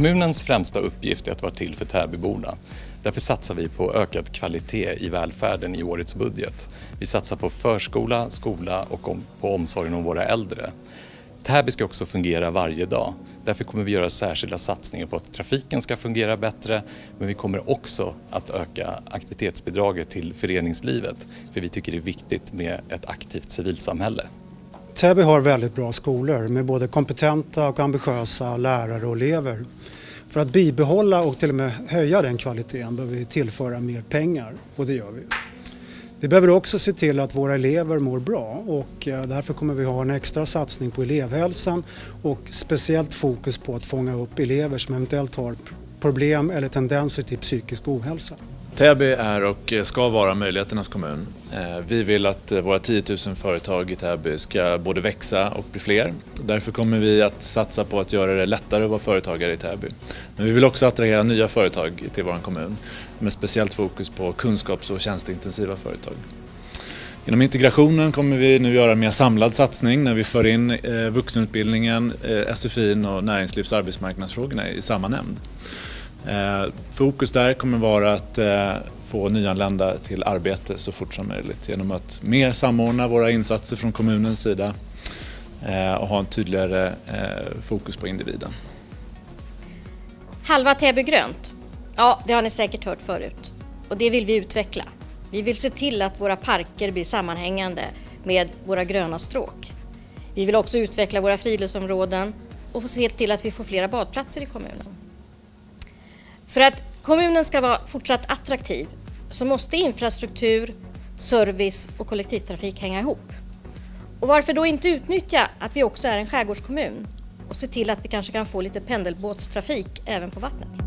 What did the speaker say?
Kommunens främsta uppgift är att vara till för Täbyborna. Därför satsar vi på ökad kvalitet i välfärden i årets budget. Vi satsar på förskola, skola och på omsorgen om våra äldre. Täby ska också fungera varje dag. Därför kommer vi göra särskilda satsningar på att trafiken ska fungera bättre men vi kommer också att öka aktivitetsbidraget till föreningslivet för vi tycker det är viktigt med ett aktivt civilsamhälle. Täby har väldigt bra skolor med både kompetenta och ambitiösa lärare och elever. För att bibehålla och till och med höja den kvaliteten behöver vi tillföra mer pengar och det gör vi. Vi behöver också se till att våra elever mår bra och eh, därför kommer vi ha en extra satsning på elevhälsan och speciellt fokus på att fånga upp elever som eventuellt har problem eller tendenser till psykisk ohälsa. Täby är och ska vara möjligheternas kommun. Eh, vi vill att eh, våra 10 000 företag i Täby ska både växa och bli fler. Därför kommer vi att satsa på att göra det lättare att vara företagare i Täby. Men vi vill också attrahera nya företag till vår kommun med speciellt fokus på kunskaps och tjänsteintensiva företag. Inom integrationen kommer vi nu göra en mer samlad satsning när vi för in eh, vuxenutbildningen, SFI och näringslivs och arbetsmarknadsfrågorna i samma nämnd. Eh, fokus där kommer vara att eh, få nyanlända till arbete så fort som möjligt genom att mer samordna våra insatser från kommunens sida eh, och ha en tydligare fokus på individen. Halva Täby grönt, ja det har ni säkert hört förut och det vill vi utveckla. Vi vill se till att våra parker blir sammanhängande med våra gröna stråk. Vi vill också utveckla våra friluftsområden och se till att vi får flera badplatser i kommunen. För att kommunen ska vara fortsatt attraktiv så måste infrastruktur, service och kollektivtrafik hänga ihop. Och varför då inte utnyttja att vi också är en skärgårdskommun och se till att vi kanske kan få lite pendelbåtstrafik även på vattnet?